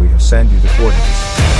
We have sent you the coordinates.